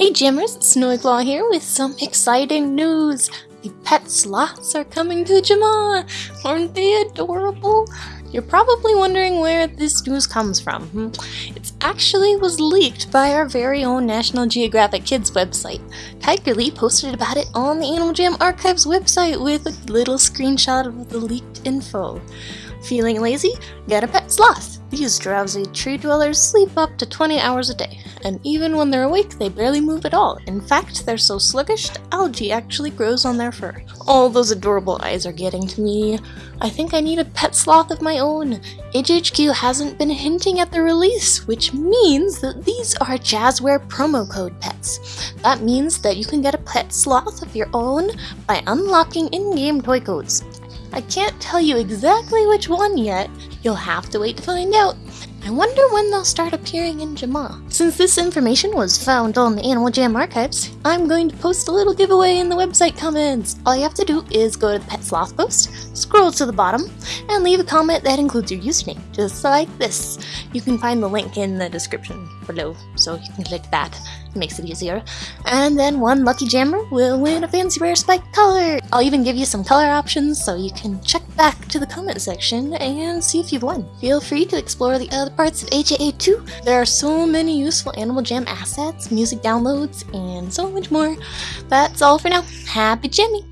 Hey Jammers, Snowyclaw here with some exciting news! The pet sloths are coming to Jamaa! Aren't they adorable? You're probably wondering where this news comes from. Hmm. It actually was leaked by our very own National Geographic Kids website. Tigerly posted about it on the Animal Jam Archives website with a little screenshot of the leaked info. Feeling lazy? Get a pet sloth! These drowsy tree dwellers sleep up to 20 hours a day, and even when they're awake, they barely move at all. In fact, they're so sluggish, algae actually grows on their fur. All those adorable eyes are getting to me. I think I need a pet sloth of my own. AJHQ hasn't been hinting at the release, which means that these are Jazzware promo code pets. That means that you can get a pet sloth of your own by unlocking in-game toy codes. I can't tell you exactly which one yet, you'll have to wait to find out. I wonder when they'll start appearing in Jamaa. Since this information was found on the Animal Jam archives, I'm going to post a little giveaway in the website comments. All you have to do is go to the Pet Sloth post, scroll to the bottom, and leave a comment that includes your username, just like this. You can find the link in the description below, so you can click that. It makes it easier. And then one lucky jammer will win a fancy rare spike color. I'll even give you some color options so you can check back to the comment section and see if you've won. Feel free to explore the other parts of AJA too. There are so many useful Animal Jam assets, music downloads, and so much more. That's all for now. Happy jamming!